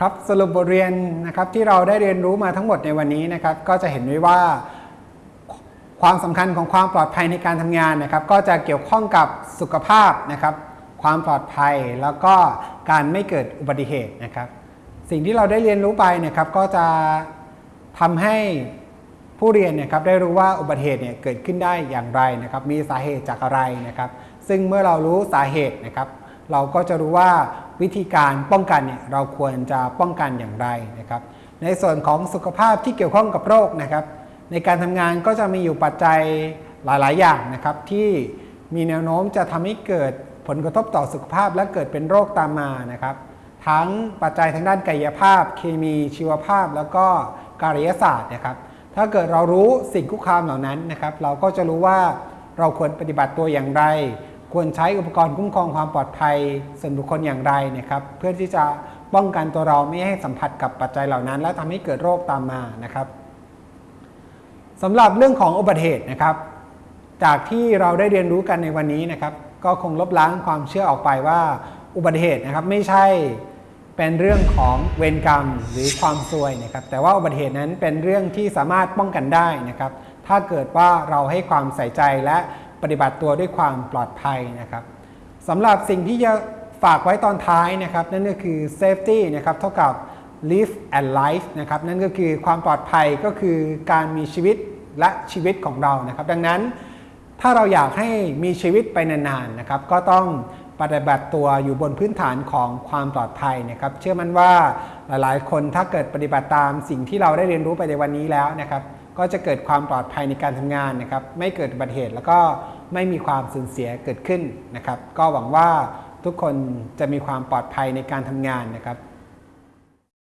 ครับสรุปบทเรียนนะครับที่เราได้เรียนรู้มาทั้งหมดในวันนี้นะครับก็จะเห็นได้ว่าความสำคัญของความปลอดภัยในการทำงานนะครับ ก็จะเกี่ยวข้องกับสุขภาพนะครับ ความปลอดภัยแล้วก็การไม่เกิดอุบัติเหตุนะครับ สิ่งที่เราได้เรียนรู้ไปนะครับ ก็จะทำให้ผู้เรียนนะครับได้รู้ว่าอุบัติเหตุเนี่ยเกิดขึ้นได้อย่างไรนะครับ มีสาเหตุจากอะไรนะครับ ซึ่งเมื่อเรารู้สาเหตุนะครับ เราก็จะรู้ว่าวิธีการป้องกันเนี่ยเราควรจะป้องกันอย่างไรนะครับ ในส่วนของสุขภาพที่เกี่ยวข้องกับโรคนะครับ ในการทำงานก็จะมีอยู่ปัจจัยหลาย ๆ อย่างนะครับที่มีแนวโน้มจะทำให้เกิดผลกระทบต่อสุขภาพและเกิดเป็นโรคตามมานะครับ ทั้งปัจจัยทางด้านกายภาพ เคมีชีวภาพ แล้วก็การยศาสตร์นะครับ ถ้าเกิดเรารู้สิ่งคุกคามเหล่านั้นนะครับ เราก็จะรู้ว่าเราควรปฏิบัติตัวอย่างไร ควรใช้อุปกรณ์คุ้มครองความปลอดภัยส่วนบุคคลอย่างไรนะครับ เพื่อที่จะป้องกันตัวเราไม่ให้สัมผัสกับปัจจัยเหล่านั้น และทำให้เกิดโรคตามมานะครับสำหรับเรื่องของอุบัติเหตุนะครับ จากที่เราได้เรียนรู้กันในวันนี้นะครับ ก็คงลบล้างความเชื่อออกไปว่า อุบัติเหตุนะครับไม่ใช่เป็นเรื่องของเวรกรรมหรือความซวยนะครับ แต่ว่าอุบัติเหตุนั้นเป็นเรื่องที่สามารถป้องกันได้นะครับ ถ้าเกิดว่าเราให้ความใส่ใจและปฏิบัติตัวด้วยความปลอดภัยนะครับสำหรับสิ่งที่จะฝากไว้ตอนท้ายนะครับ นั่นก็คือ safety นะครับเท่ากับ live and life นะครับนั่นก็คือความปลอดภัยก็คือการมีชีวิตและชีวิตของเรานะครับ ดังนั้นถ้าเราอยากให้มีชีวิตไปนานๆนะครับ ก็ต้องปฏิบัติตัวอยู่บนพื้นฐานของความปลอดภัยนะครับ เชื่อมั่นว่าหลายๆ คนถ้าเกิดปฏิบัติตามสิ่งที่เราได้เรียนรู้ไปในวันนี้แล้วนะครับ ก็จะเกิดความปลอดภัยในการทำงานนะครับ ไม่เกิดอุบัติเหตุแล้วก็ไม่มีความสูญเสียเกิดขึ้นนะครับ ก็หวังว่าทุกคนจะมีความปลอดภัยในการทำงานนะครับ